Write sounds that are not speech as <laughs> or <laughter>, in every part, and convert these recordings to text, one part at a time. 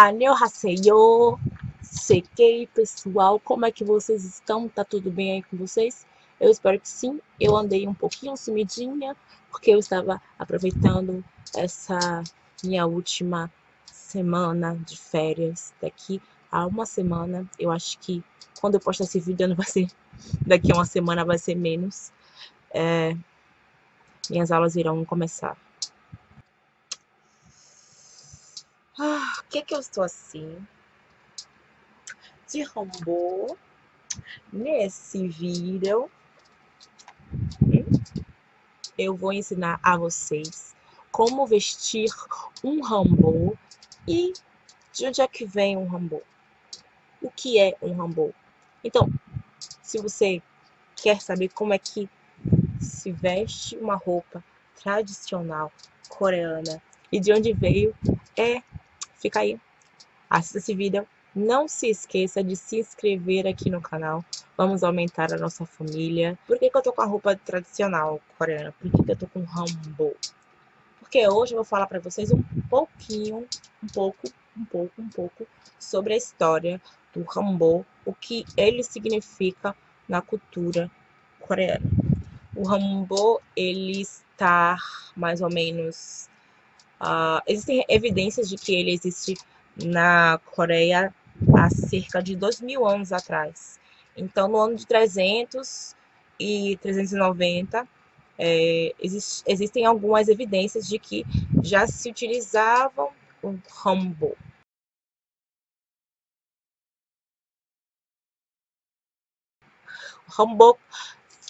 Annyeonghaseyo! Sequei, pessoal, como é que vocês estão? Tá tudo bem aí com vocês? Eu espero que sim. Eu andei um pouquinho sumidinha, porque eu estava aproveitando essa minha última semana de férias. Daqui a uma semana, eu acho que quando eu postar esse vídeo não vai ser... <laughs> Daqui a uma semana vai ser menos. É, minhas aulas irão começar. Ah, o que que eu estou assim? De robô. Nesse vídeo, eu vou ensinar a vocês como vestir um rambô e de onde é que vem um rambô. O que é um rambô? Então, se você quer saber como é que se veste uma roupa tradicional coreana e de onde veio, é Fica aí, assista esse vídeo. Não se esqueça de se inscrever aqui no canal. Vamos aumentar a nossa família. Por que, que eu tô com a roupa tradicional coreana? Por que, que eu tô com hanbok? Porque hoje eu vou falar para vocês um pouquinho, um pouco, um pouco, um pouco sobre a história do hanbok, o que ele significa na cultura coreana. O hanbok, ele está mais ou menos Uh, existem evidências de que ele existe na Coreia há cerca de dois mil anos atrás. Então, no ano de 300 e 390, é, exist, existem algumas evidências de que já se utilizavam o hanbok. O hanbok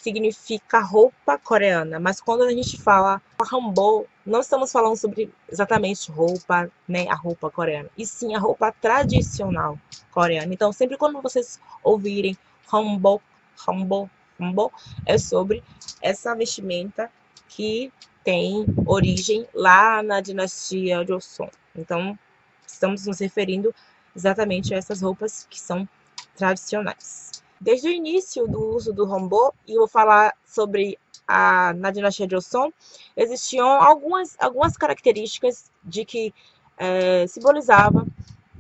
significa roupa coreana, mas quando a gente fala hanbok, não estamos falando sobre exatamente roupa, né, a roupa coreana, e sim a roupa tradicional coreana. Então, sempre quando vocês ouvirem hanbok, hanbok, hanbok, é sobre essa vestimenta que tem origem lá na dinastia Joseon. Então, estamos nos referindo exatamente a essas roupas que são tradicionais. Desde o início do uso do hanbok, e vou falar sobre a, na dinastia Joseon, existiam algumas, algumas características de que é, simbolizava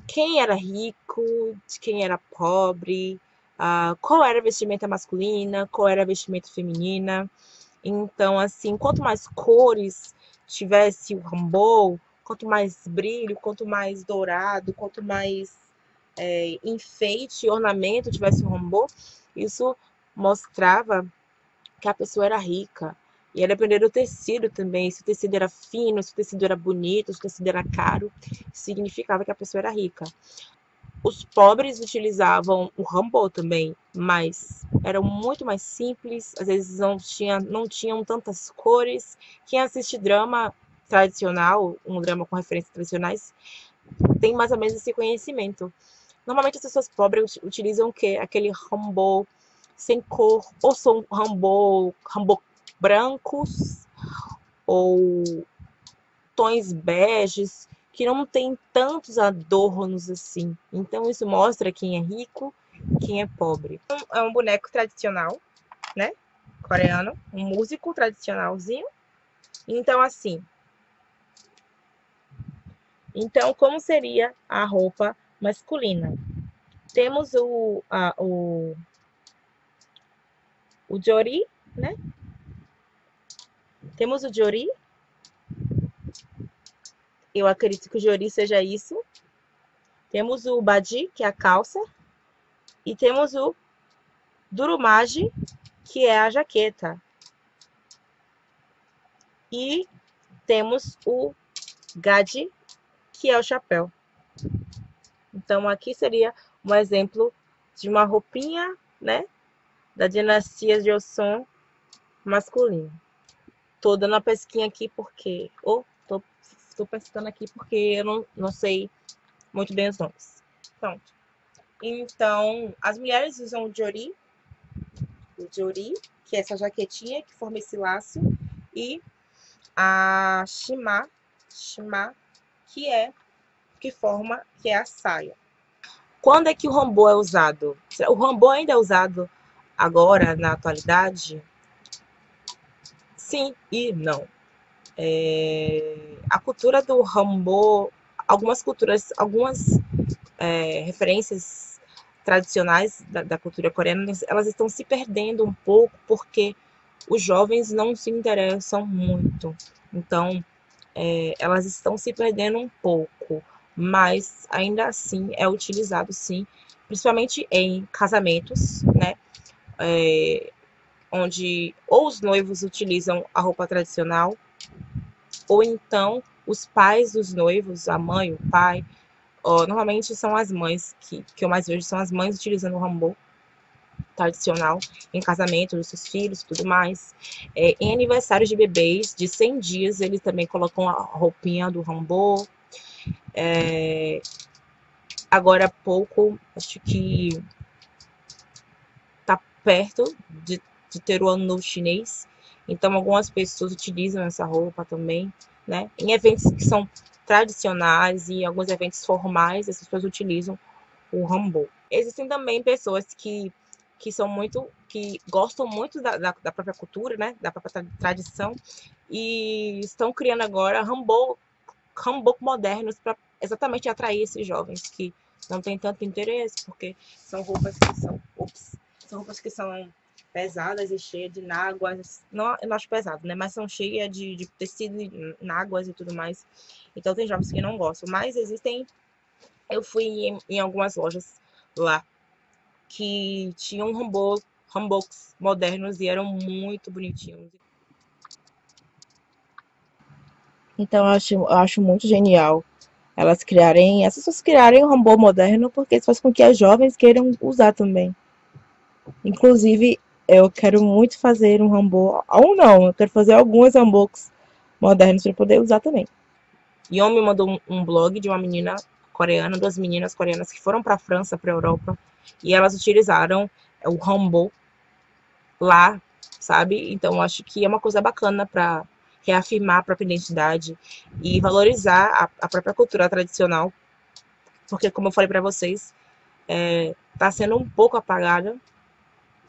quem era rico, de quem era pobre, uh, qual era a vestimenta masculina, qual era a vestimenta feminina. Então, assim, quanto mais cores tivesse o hanbok, quanto mais brilho, quanto mais dourado, quanto mais é, enfeite, ornamento tivesse um rombô, isso mostrava que a pessoa era rica. E ia depender do tecido também, se o tecido era fino, se o tecido era bonito, se o tecido era caro, significava que a pessoa era rica. Os pobres utilizavam o rambô também, mas eram muito mais simples, às vezes não, tinha, não tinham tantas cores. Quem assiste drama tradicional, um drama com referências tradicionais, tem mais ou menos esse conhecimento. Normalmente as pessoas pobres utilizam o quê? Aquele rambô sem cor, ou são rambô, rambô brancos, ou tons beges, que não tem tantos adornos assim. Então isso mostra quem é rico quem é pobre. É um boneco tradicional, né? Coreano, um músico tradicionalzinho. Então assim. Então como seria a roupa masculina. Temos o, a, o, o Jori, né? Temos o Jori. Eu acredito que o Jori seja isso. Temos o Badi, que é a calça. E temos o Durumage, que é a jaqueta. E temos o Gadi, que é o chapéu. Então, aqui seria um exemplo de uma roupinha, né? Da dinastia de Osson masculino. Tô dando uma pesquinha aqui porque... Ou, oh, tô, tô pescando aqui porque eu não, não sei muito bem os nomes. Pronto. Então, as mulheres usam o jori, o jori, que é essa jaquetinha que forma esse laço, e a shima, shima, que é que forma, que é a saia. Quando é que o rambô é usado? O rambô ainda é usado agora, na atualidade? Sim e não. É... A cultura do rambô, algumas culturas, algumas é, referências tradicionais da, da, cultura coreana, elas estão se perdendo um pouco porque os jovens não se interessam muito. Então, é, elas estão se perdendo um pouco, mas ainda assim é utilizado sim, principalmente em casamentos, né? É, onde ou os noivos utilizam a roupa tradicional, ou então os pais dos noivos, a mãe, o pai, ó, normalmente são as mães, que, que eu mais vejo são as mães utilizando o rambô tradicional em casamento dos seus filhos tudo mais. É, em aniversários de bebês de 100 dias, eles também colocam a roupinha do rambô. É, agora há pouco, acho que tá perto de de ter o ano novo chinês. Então, algumas pessoas utilizam essa roupa também, né? Em eventos que são tradicionais e alguns eventos formais, essas pessoas utilizam o rambô. Existem também pessoas que, que são muito, que gostam muito da, da, da própria cultura, né? Da própria tradição e estão criando agora rambô, rambô modernos para exatamente atrair esses jovens que não têm tanto interesse, porque são roupas que são, ops, são roupas que são pesadas e cheias de náguas. Não, eu acho pesado, né? Mas são cheias de, de tecido, náguas e tudo mais. Então tem jovens que não gostam. Mas existem. Eu fui em, em algumas lojas lá que tinham rambos, rambos modernos e eram muito bonitinhos. Então eu acho, eu acho muito genial elas criarem, essas pessoas criarem um rambô moderno, porque isso faz com que as jovens queiram usar também. Inclusive, eu quero muito fazer um rambô, ou não, eu quero fazer alguns rambôs modernos para poder usar também. Yon me mandou um, blog de uma menina coreana, duas meninas coreanas que foram para a França, para a Europa, e elas utilizaram o rambô lá, sabe? Então acho que é uma coisa bacana para reafirmar a própria identidade e valorizar a, a, própria cultura tradicional, porque como eu falei para vocês, está é, tá sendo um pouco apagada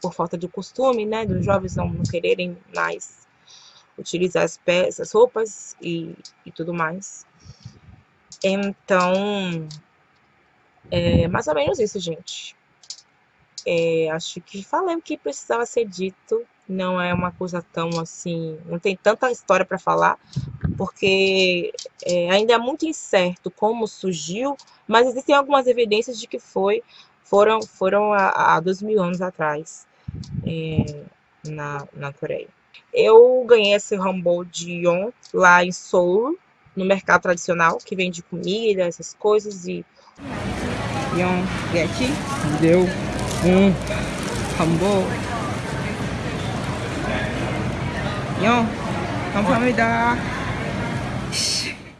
por falta de costume, né, dos jovens não, não quererem mais utilizar as peças, roupas e, e tudo mais. Então, é mais ou menos isso, gente. É, acho que falei o que precisava ser dito. Não é uma coisa tão assim. Não tem tanta história para falar, porque é, ainda é muito incerto como surgiu, mas existem algumas evidências de que foi foram, foram há, há dois mil anos atrás é, na, na Coreia. Eu ganhei esse Rambo de Yon lá em Seoul, no mercado tradicional, que vende comida, essas coisas. E Yon, aqui, deu um Rambo. Yon, 감사합니다.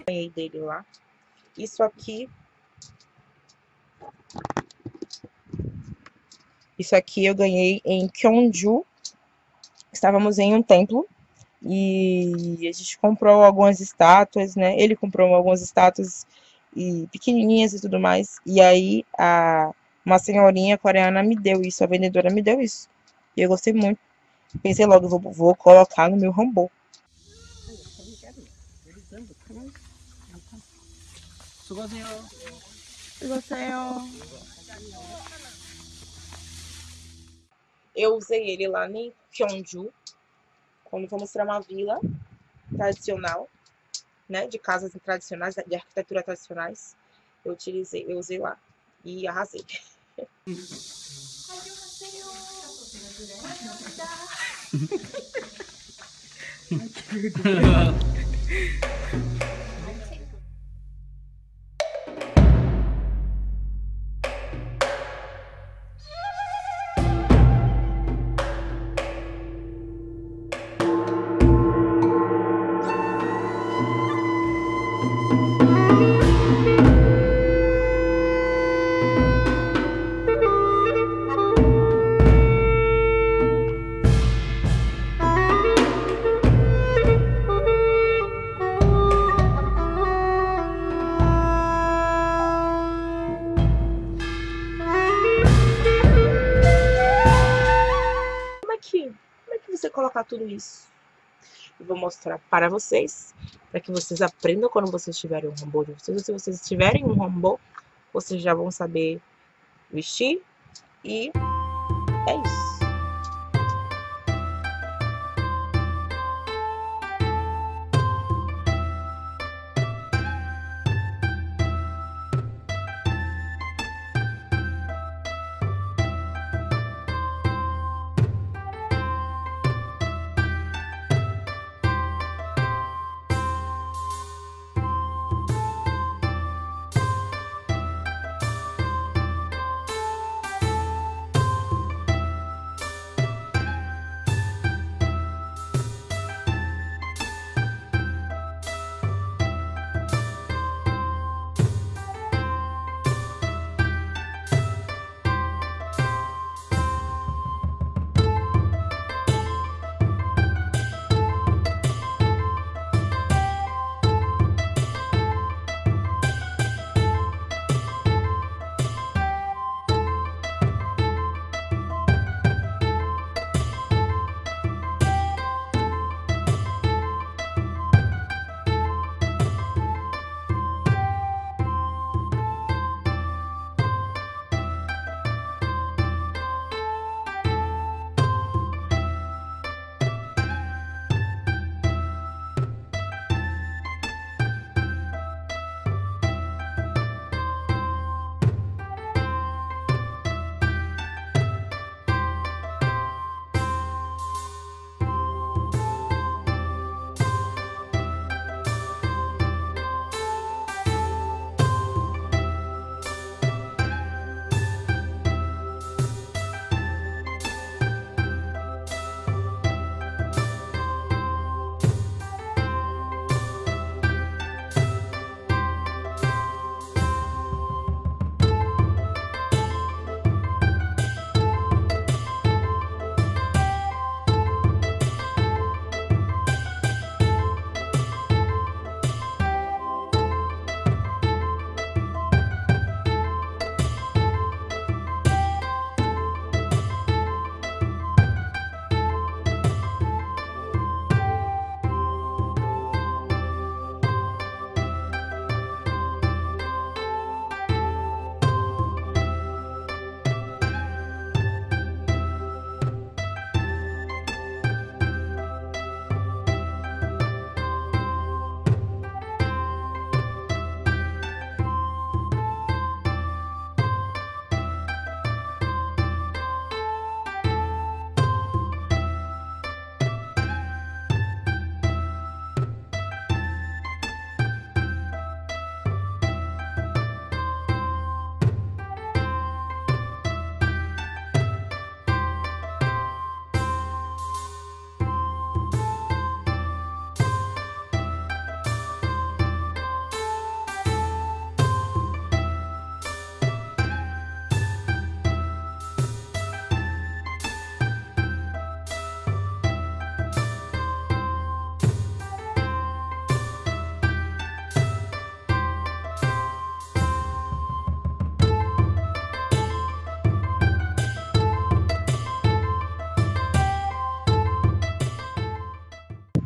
Ganhei dele lá. Isso aqui Isso aqui eu ganhei em Kyonju. Estávamos em um templo e a gente comprou algumas estátuas, né? Ele comprou algumas estátuas e pequenininhas e tudo mais. E aí a uma senhorinha coreana me deu isso, a vendedora me deu isso. E eu gostei muito. Pensei logo, vou, vou colocar no meu rambô. 수고하세요. 수고하세요. Eu usei ele lá em Gyeongju, quando fomos para uma vila tradicional, né, de casas tradicionais, de arquitetura tradicionais. Eu utilizei, eu usei lá e arrasei. <laughs> colocar <laughs> isso. e vou mostrar para vocês, para que vocês aprendam quando vocês tiverem um hanbok de vocês. Se vocês tiverem um hanbok, vocês já vão saber vestir e é isso.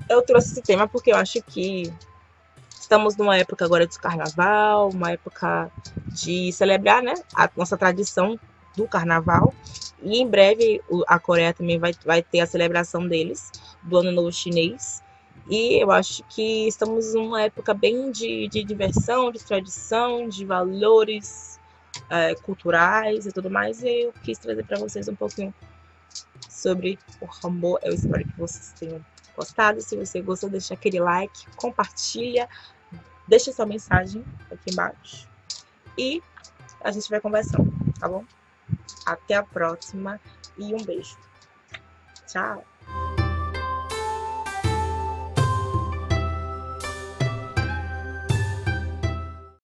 Eu trouxe esse tema porque eu acho que estamos numa época agora de carnaval, uma época de celebrar né, a nossa tradição do carnaval. E em breve a Coreia também vai, vai ter a celebração deles, do Ano Novo Chinês. E eu acho que estamos numa época bem de, de diversão, de tradição, de valores é, culturais e tudo mais. E eu quis trazer para vocês um pouquinho sobre o Rambo. Eu espero que vocês tenham gostado. Se você gostou, deixa aquele like, compartilha, deixa sua mensagem aqui embaixo. E a gente vai conversando, tá bom? Até a próxima e um beijo. Tchau!